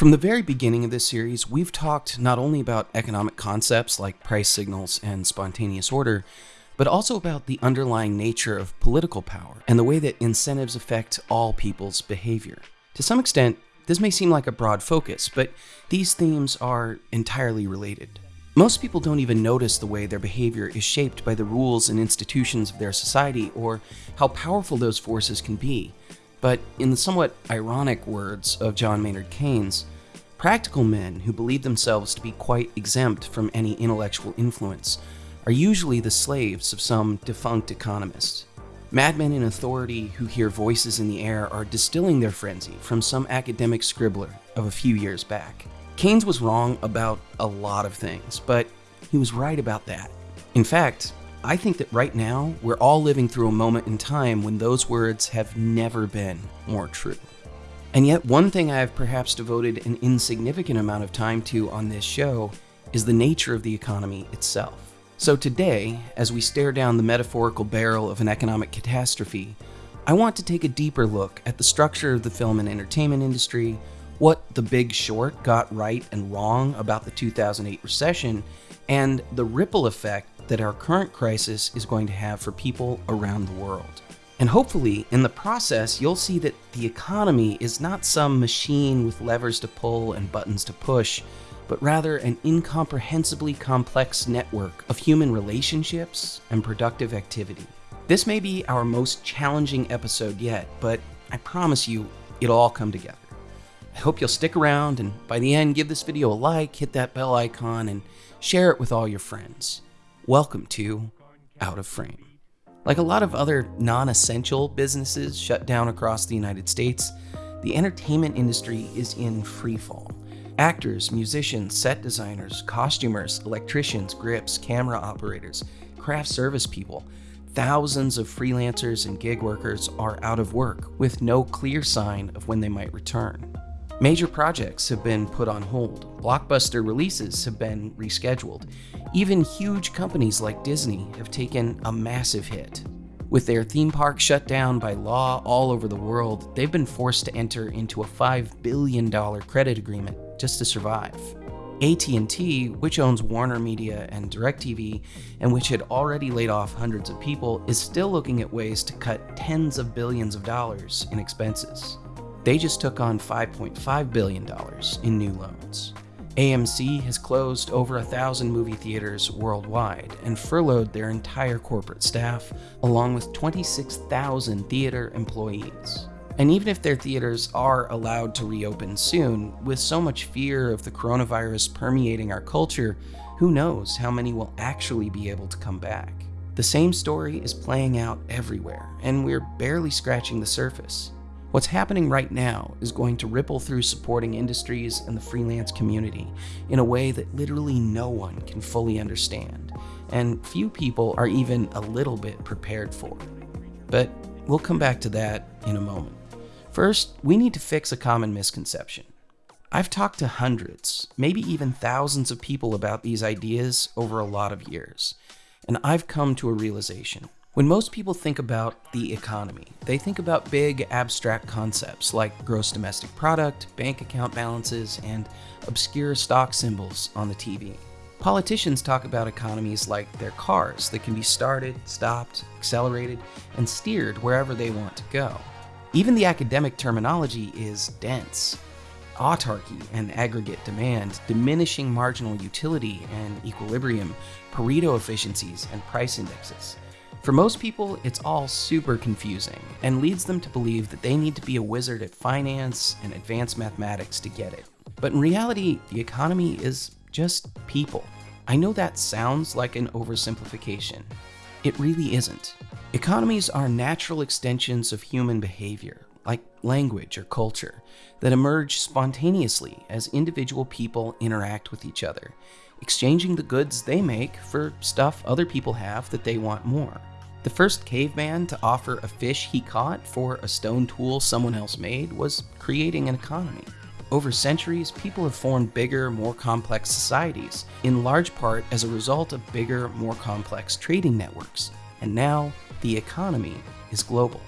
From the very beginning of this series, we've talked not only about economic concepts like price signals and spontaneous order, but also about the underlying nature of political power and the way that incentives affect all people's behavior. To some extent, this may seem like a broad focus, but these themes are entirely related. Most people don't even notice the way their behavior is shaped by the rules and institutions of their society or how powerful those forces can be. But in the somewhat ironic words of John Maynard Keynes, practical men who believe themselves to be quite exempt from any intellectual influence are usually the slaves of some defunct economist. Madmen in authority who hear voices in the air are distilling their frenzy from some academic scribbler of a few years back. Keynes was wrong about a lot of things, but he was right about that. In fact, I think that right now, we're all living through a moment in time when those words have never been more true. And yet, one thing I have perhaps devoted an insignificant amount of time to on this show is the nature of the economy itself. So today, as we stare down the metaphorical barrel of an economic catastrophe, I want to take a deeper look at the structure of the film and entertainment industry, what The Big Short got right and wrong about the 2008 recession, and the ripple effect that our current crisis is going to have for people around the world. And hopefully, in the process, you'll see that the economy is not some machine with levers to pull and buttons to push, but rather an incomprehensibly complex network of human relationships and productive activity. This may be our most challenging episode yet, but I promise you, it'll all come together. I hope you'll stick around and by the end, give this video a like, hit that bell icon, and share it with all your friends. Welcome to Out of Frame. Like a lot of other non essential businesses shut down across the United States, the entertainment industry is in freefall. Actors, musicians, set designers, costumers, electricians, grips, camera operators, craft service people, thousands of freelancers and gig workers are out of work with no clear sign of when they might return. Major projects have been put on hold, blockbuster releases have been rescheduled. Even huge companies like Disney have taken a massive hit. With their theme park shut down by law all over the world, they've been forced to enter into a $5 billion credit agreement just to survive. AT&T, which owns Warner Media and DirecTV, and which had already laid off hundreds of people, is still looking at ways to cut tens of billions of dollars in expenses. They just took on $5.5 billion in new loans. AMC has closed over a thousand movie theaters worldwide and furloughed their entire corporate staff, along with 26,000 theater employees. And even if their theaters are allowed to reopen soon, with so much fear of the coronavirus permeating our culture, who knows how many will actually be able to come back. The same story is playing out everywhere, and we're barely scratching the surface. What's happening right now is going to ripple through supporting industries and the freelance community in a way that literally no one can fully understand, and few people are even a little bit prepared for. But we'll come back to that in a moment. First, we need to fix a common misconception. I've talked to hundreds, maybe even thousands of people about these ideas over a lot of years, and I've come to a realization. When most people think about the economy, they think about big abstract concepts like gross domestic product, bank account balances, and obscure stock symbols on the TV. Politicians talk about economies like they're cars that can be started, stopped, accelerated, and steered wherever they want to go. Even the academic terminology is dense. Autarky and aggregate demand, diminishing marginal utility and equilibrium, Pareto efficiencies, and price indexes. For most people, it's all super confusing and leads them to believe that they need to be a wizard at finance and advanced mathematics to get it. But in reality, the economy is just people. I know that sounds like an oversimplification. It really isn't. Economies are natural extensions of human behavior, like language or culture, that emerge spontaneously as individual people interact with each other, exchanging the goods they make for stuff other people have that they want more. The first caveman to offer a fish he caught for a stone tool someone else made was creating an economy. Over centuries, people have formed bigger, more complex societies, in large part as a result of bigger, more complex trading networks. And now, the economy is global.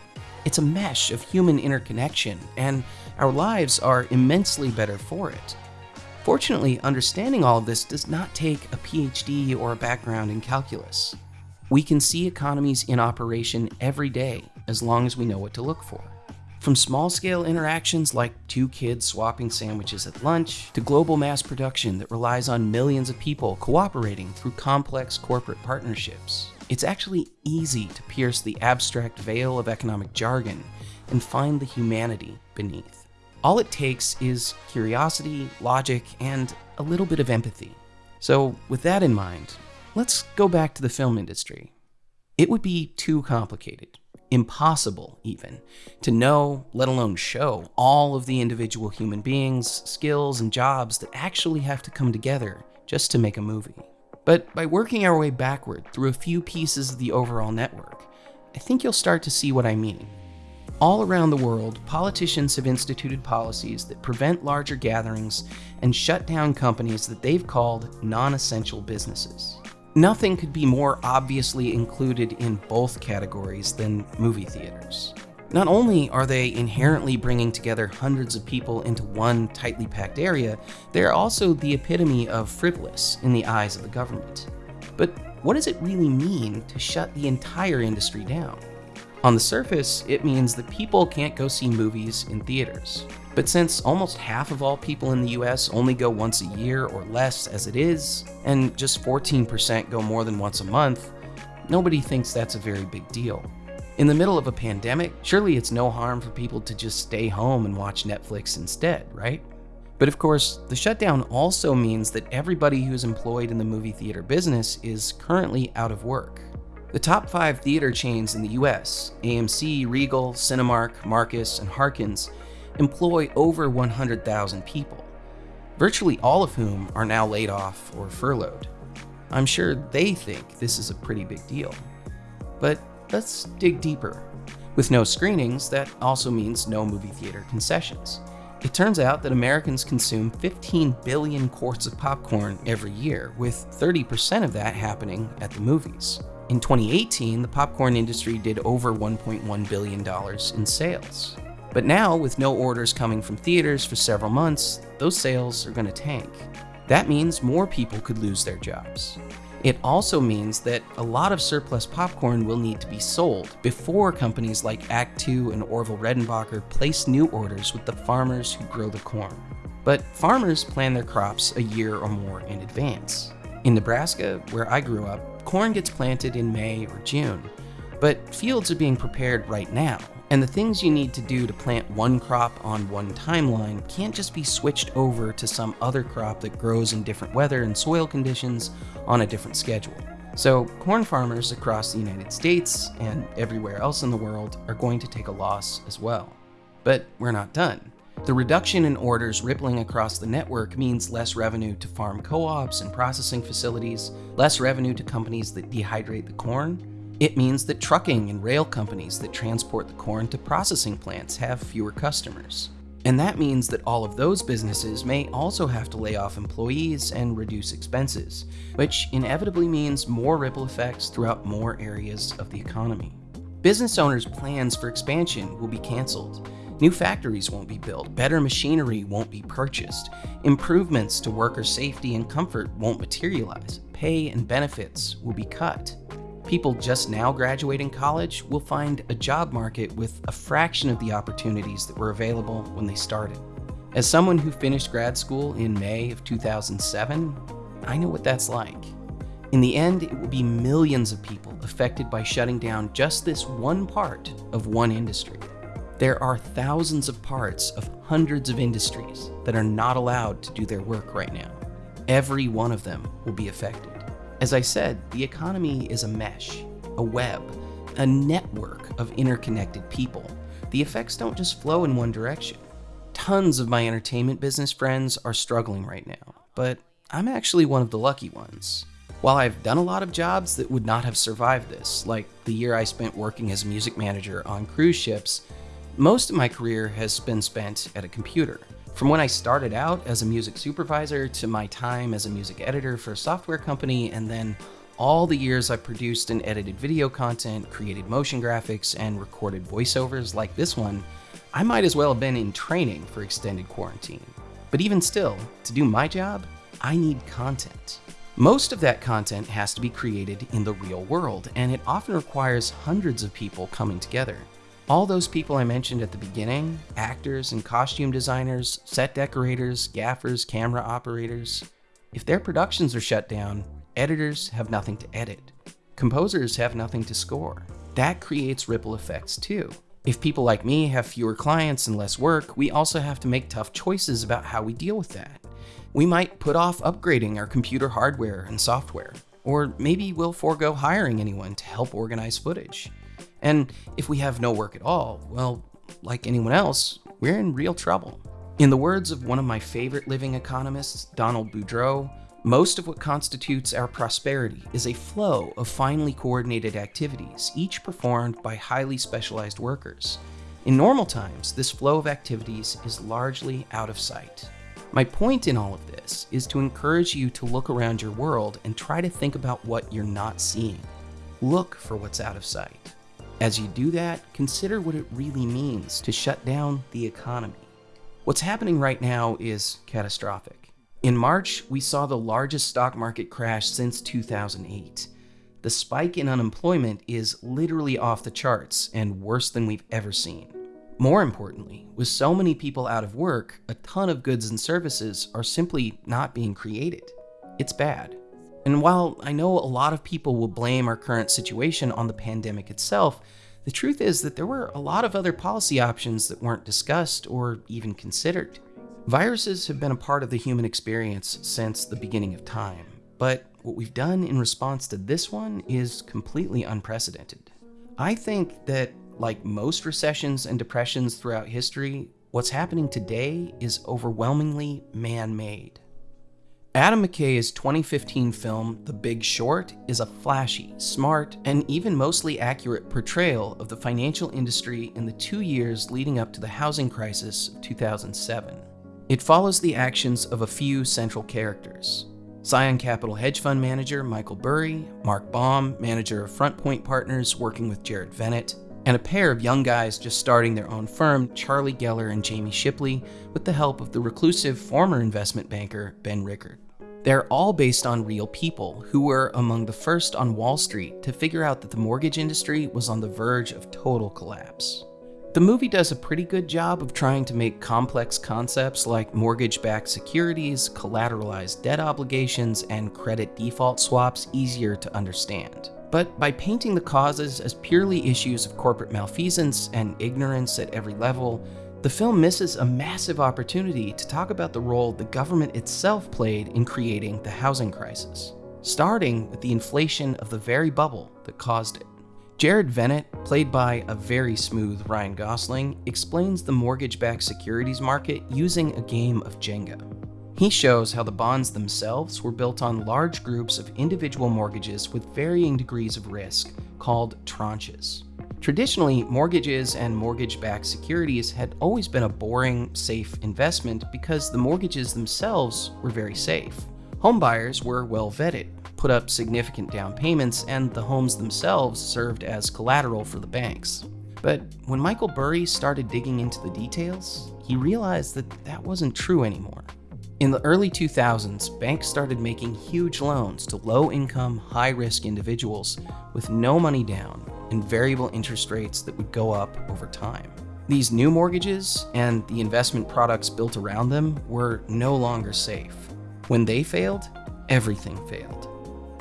It's a mesh of human interconnection, and our lives are immensely better for it. Fortunately, understanding all of this does not take a PhD or a background in calculus. We can see economies in operation every day as long as we know what to look for. From small scale interactions like two kids swapping sandwiches at lunch, to global mass production that relies on millions of people cooperating through complex corporate partnerships, it's actually easy to pierce the abstract veil of economic jargon and find the humanity beneath. All it takes is curiosity, logic, and a little bit of empathy. So, with that in mind, let's go back to the film industry. It would be too complicated impossible even to know, let alone show, all of the individual human beings, skills, and jobs that actually have to come together just to make a movie. But by working our way backward through a few pieces of the overall network, I think you'll start to see what I mean. All around the world, politicians have instituted policies that prevent larger gatherings and shut down companies that they've called non essential businesses. Nothing could be more obviously included in both categories than movie theaters. Not only are they inherently bringing together hundreds of people into one tightly packed area, they are also the epitome of frivolous in the eyes of the government. But what does it really mean to shut the entire industry down? On the surface, it means that people can't go see movies in theaters. But since almost half of all people in the US only go once a year or less as it is, and just 14% go more than once a month, nobody thinks that's a very big deal. In the middle of a pandemic, surely it's no harm for people to just stay home and watch Netflix instead, right? But of course, the shutdown also means that everybody who's employed in the movie theater business is currently out of work. The top five theater chains in the US, AMC, Regal, Cinemark, Marcus, and Harkins, employ over 100,000 people, virtually all of whom are now laid off or furloughed. I'm sure they think this is a pretty big deal. But let's dig deeper. With no screenings, that also means no movie theater concessions. It turns out that Americans consume 15 billion quarts of popcorn every year, with 30% of that happening at the movies. In 2018, the popcorn industry did over $1.1 billion in sales. But now, with no orders coming from theaters for several months, those sales are going to tank. That means more people could lose their jobs. It also means that a lot of surplus popcorn will need to be sold before companies like Act Two and Orville Redenbacher place new orders with the farmers who grow the corn. But farmers plan their crops a year or more in advance. In Nebraska, where I grew up, corn gets planted in May or June, but fields are being prepared right now, and the things you need to do to plant one crop on one timeline can't just be switched over to some other crop that grows in different weather and soil conditions on a different schedule. So, corn farmers across the United States and everywhere else in the world are going to take a loss as well. But we're not done. The reduction in orders rippling across the network means less revenue to farm co ops and processing facilities, less revenue to companies that dehydrate the corn. It means that trucking and rail companies that transport the corn to processing plants have fewer customers. And that means that all of those businesses may also have to lay off employees and reduce expenses, which inevitably means more ripple effects throughout more areas of the economy. Business owners' plans for expansion will be canceled, New factories won't be built, better machinery won't be purchased, improvements to worker safety and comfort won't materialize, pay and benefits will be cut. People just now graduating college will find a job market with a fraction of the opportunities that were available when they started. As someone who finished grad school in May of 2007, I know what that's like. In the end, it will be millions of people affected by shutting down just this one part of one industry. There are thousands of parts of hundreds of industries that are not allowed to do their work right now. Every one of them will be affected. As I said, the economy is a mesh, a web, a network of interconnected people. The effects don't just flow in one direction. Tons of my entertainment business friends are struggling right now, but I'm actually one of the lucky ones. While I've done a lot of jobs that would not have survived this, like the year I spent working as a music manager on cruise ships, most of my career has been spent at a computer. From when I started out as a music supervisor to my time as a music editor for a software company, and then all the years I've produced and edited video content, created motion graphics, and recorded voiceovers like this one, I might as well have been in training for extended quarantine. But even still, to do my job, I need content. Most of that content has to be created in the real world, and it often requires hundreds of people coming together. All those people I mentioned at the beginning actors and costume designers, set decorators, gaffers, camera operators if their productions are shut down, editors have nothing to edit. Composers have nothing to score. That creates ripple effects too. If people like me have fewer clients and less work, we also have to make tough choices about how we deal with that. We might put off upgrading our computer hardware and software, or maybe we'll forego hiring anyone to help organize footage. And if we have no work at all, well, like anyone else, we're in real trouble. In the words of one of my favorite living economists, Donald Boudreaux, most of what constitutes our prosperity is a flow of finely coordinated activities, each performed by highly specialized workers. In normal times, this flow of activities is largely out of sight. My point in all of this is to encourage you to look around your world and try to think about what you're not seeing. Look for what's out of sight. As you do that, consider what it really means to shut down the economy. What's happening right now is catastrophic. In March, we saw the largest stock market crash since 2008. The spike in unemployment is literally off the charts and worse than we've ever seen. More importantly, with so many people out of work, a ton of goods and services are simply not being created. It's bad. And while I know a lot of people will blame our current situation on the pandemic itself, the truth is that there were a lot of other policy options that weren't discussed or even considered. Viruses have been a part of the human experience since the beginning of time, but what we've done in response to this one is completely unprecedented. I think that, like most recessions and depressions throughout history, what's happening today is overwhelmingly man made. Adam McKay's 2015 film, The Big Short, is a flashy, smart, and even mostly accurate portrayal of the financial industry in the two years leading up to the housing crisis of 2007. It follows the actions of a few central characters. Scion Capital hedge fund manager Michael Burry, Mark Baum, manager of FrontPoint Partners working with Jared Vennett, and a pair of young guys just starting their own firm, Charlie Geller and Jamie Shipley, with the help of the reclusive former investment banker Ben Rickert. They're all based on real people who were among the first on Wall Street to figure out that the mortgage industry was on the verge of total collapse. The movie does a pretty good job of trying to make complex concepts like mortgage backed securities, collateralized debt obligations, and credit default swaps easier to understand. But by painting the causes as purely issues of corporate malfeasance and ignorance at every level, the film misses a massive opportunity to talk about the role the government itself played in creating the housing crisis, starting with the inflation of the very bubble that caused it. Jared Vennett, played by a very smooth Ryan Gosling, explains the mortgage backed securities market using a game of Jenga. He shows how the bonds themselves were built on large groups of individual mortgages with varying degrees of risk, called tranches. Traditionally, mortgages and mortgage backed securities had always been a boring, safe investment because the mortgages themselves were very safe. Homebuyers were well vetted, put up significant down payments, and the homes themselves served as collateral for the banks. But when Michael Burry started digging into the details, he realized that that wasn't true anymore. In the early 2000s, banks started making huge loans to low income, high risk individuals with no money down and variable interest rates that would go up over time. These new mortgages and the investment products built around them were no longer safe. When they failed, everything failed.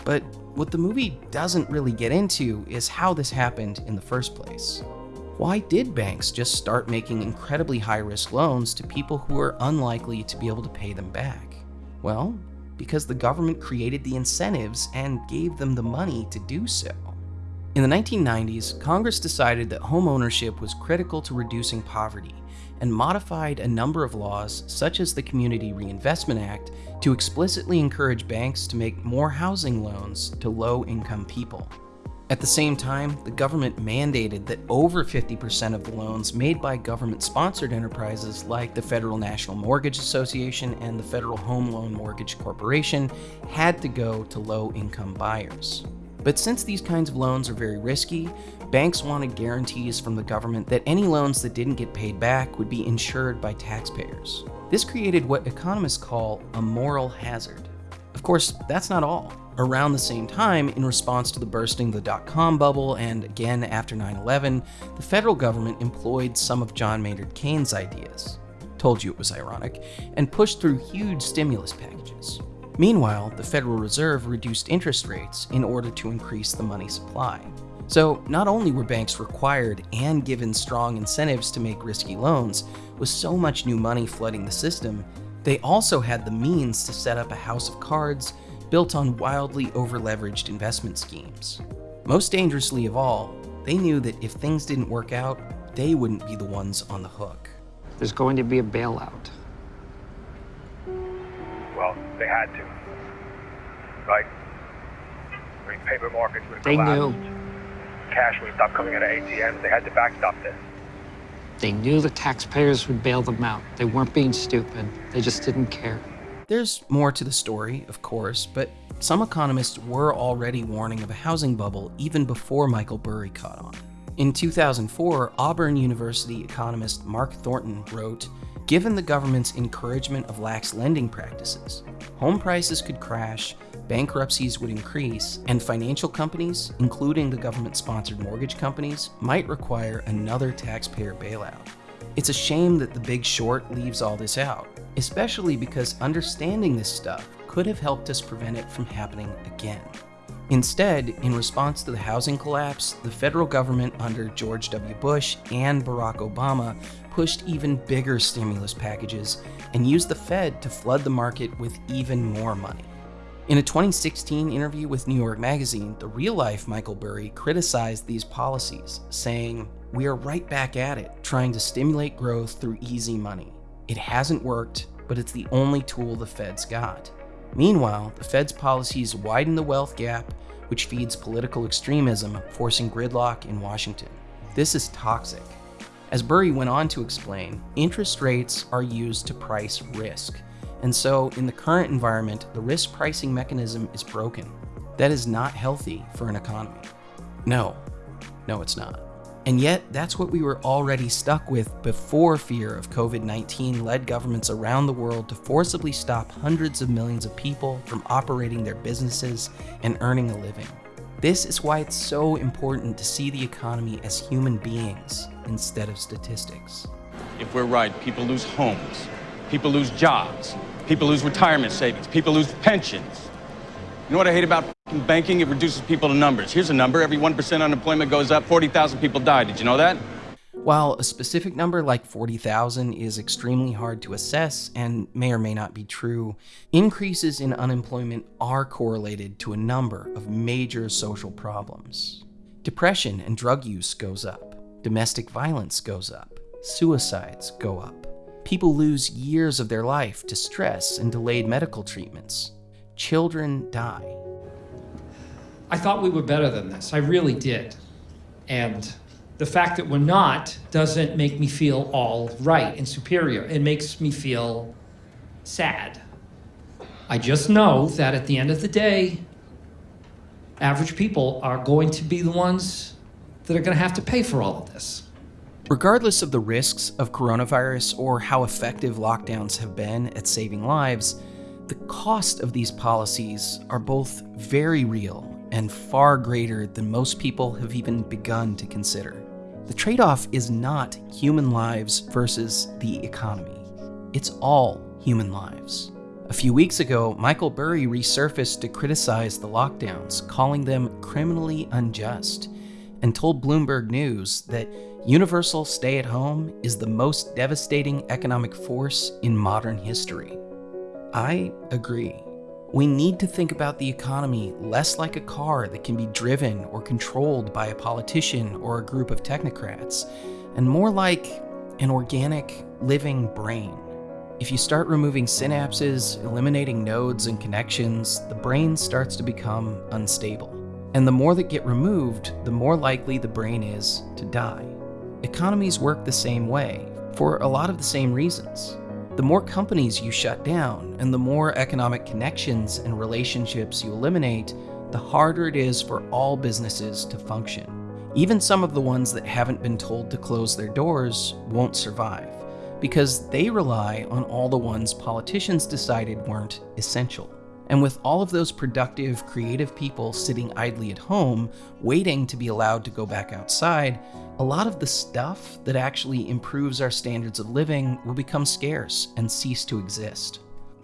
But what the movie doesn't really get into is how this happened in the first place. Why did banks just start making incredibly high risk loans to people who are unlikely to be able to pay them back? Well, because the government created the incentives and gave them the money to do so. In the 1990s, Congress decided that home ownership was critical to reducing poverty and modified a number of laws, such as the Community Reinvestment Act, to explicitly encourage banks to make more housing loans to low income people. At the same time, the government mandated that over 50% of the loans made by government sponsored enterprises like the Federal National Mortgage Association and the Federal Home Loan Mortgage Corporation had to go to low income buyers. But since these kinds of loans are very risky, banks wanted guarantees from the government that any loans that didn't get paid back would be insured by taxpayers. This created what economists call a moral hazard. Of course, that's not all. Around the same time, in response to the bursting of the dot com bubble and again after 9 11, the federal government employed some of John Maynard Keynes' ideas. Told you it was ironic, and pushed through huge stimulus packages. Meanwhile, the Federal Reserve reduced interest rates in order to increase the money supply. So, not only were banks required and given strong incentives to make risky loans, with so much new money flooding the system, they also had the means to set up a house of cards built on wildly overleveraged investment schemes. Most dangerously of all, they knew that if things didn't work out, they wouldn't be the ones on the hook. There's going to be a bailout. Well, they had to. Right? I mean, paper markets would have They collapsed. knew. Cash would have stopped coming out of ATMs. They had to backstop this. They knew the taxpayers would bail them out. They weren't being stupid. They just didn't care. There's more to the story, of course, but some economists were already warning of a housing bubble even before Michael Burry caught on. In 2004, Auburn University economist Mark Thornton wrote Given the government's encouragement of lax lending practices, home prices could crash, bankruptcies would increase, and financial companies, including the government sponsored mortgage companies, might require another taxpayer bailout. It's a shame that The Big Short leaves all this out, especially because understanding this stuff could have helped us prevent it from happening again. Instead, in response to the housing collapse, the federal government under George W. Bush and Barack Obama pushed even bigger stimulus packages and used the Fed to flood the market with even more money. In a 2016 interview with New York Magazine, the real life Michael Burry criticized these policies, saying, We are right back at it, trying to stimulate growth through easy money. It hasn't worked, but it's the only tool the Fed's got. Meanwhile, the Fed's policies widen the wealth gap, which feeds political extremism, forcing gridlock in Washington. This is toxic. As Burry went on to explain, interest rates are used to price risk. And so, in the current environment, the risk pricing mechanism is broken. That is not healthy for an economy. No, no, it's not. And yet, that's what we were already stuck with before fear of COVID 19 led governments around the world to forcibly stop hundreds of millions of people from operating their businesses and earning a living. This is why it's so important to see the economy as human beings instead of statistics. If we're right, people lose homes, people lose jobs, people lose retirement savings, people lose pensions. You know what I hate about banking? It reduces people to numbers. Here's a number every 1% unemployment goes up, 40,000 people die. Did you know that? While a specific number like 40,000 is extremely hard to assess and may or may not be true, increases in unemployment are correlated to a number of major social problems. Depression and drug use goes up, domestic violence goes up, suicides go up. People lose years of their life to stress and delayed medical treatments. Children die. I thought we were better than this. I really did. And the fact that we're not doesn't make me feel all right and superior. It makes me feel sad. I just know that at the end of the day, average people are going to be the ones that are going to have to pay for all of this. Regardless of the risks of coronavirus or how effective lockdowns have been at saving lives, the cost of these policies are both very real and far greater than most people have even begun to consider. The trade off is not human lives versus the economy, it's all human lives. A few weeks ago, Michael Burry resurfaced to criticize the lockdowns, calling them criminally unjust, and told Bloomberg News that universal stay at home is the most devastating economic force in modern history. I agree. We need to think about the economy less like a car that can be driven or controlled by a politician or a group of technocrats, and more like an organic, living brain. If you start removing synapses, eliminating nodes and connections, the brain starts to become unstable. And the more that get removed, the more likely the brain is to die. Economies work the same way, for a lot of the same reasons. The more companies you shut down and the more economic connections and relationships you eliminate, the harder it is for all businesses to function. Even some of the ones that haven't been told to close their doors won't survive because they rely on all the ones politicians decided weren't essential. And with all of those productive, creative people sitting idly at home, waiting to be allowed to go back outside, a lot of the stuff that actually improves our standards of living will become scarce and cease to exist.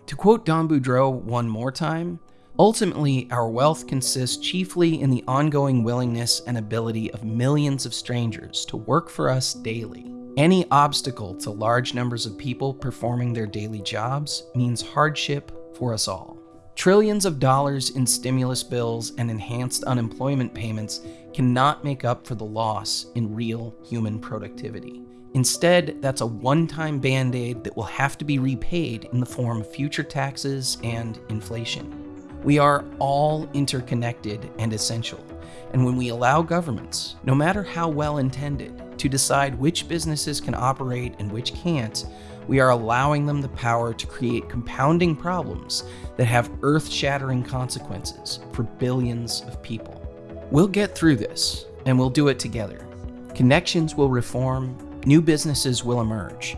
To quote Don Boudreaux one more time, ultimately, our wealth consists chiefly in the ongoing willingness and ability of millions of strangers to work for us daily. Any obstacle to large numbers of people performing their daily jobs means hardship for us all. Trillions of dollars in stimulus bills and enhanced unemployment payments cannot make up for the loss in real human productivity. Instead, that's a one time band aid that will have to be repaid in the form of future taxes and inflation. We are all interconnected and essential, and when we allow governments, no matter how well intended, to decide which businesses can operate and which can't, we are allowing them the power to create compounding problems that have earth shattering consequences for billions of people. We'll get through this, and we'll do it together. Connections will reform, new businesses will emerge.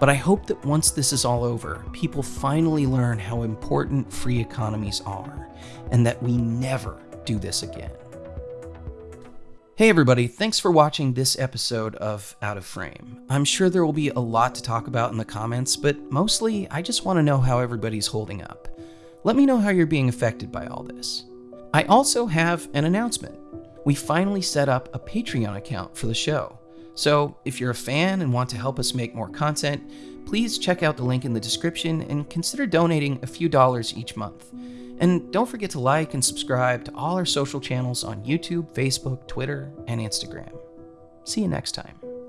But I hope that once this is all over, people finally learn how important free economies are, and that we never do this again. Hey everybody, thanks for watching this episode of Out of Frame. I'm sure there will be a lot to talk about in the comments, but mostly I just want to know how everybody's holding up. Let me know how you're being affected by all this. I also have an announcement. We finally set up a Patreon account for the show. So if you're a fan and want to help us make more content, please check out the link in the description and consider donating a few dollars each month. And don't forget to like and subscribe to all our social channels on YouTube, Facebook, Twitter, and Instagram. See you next time.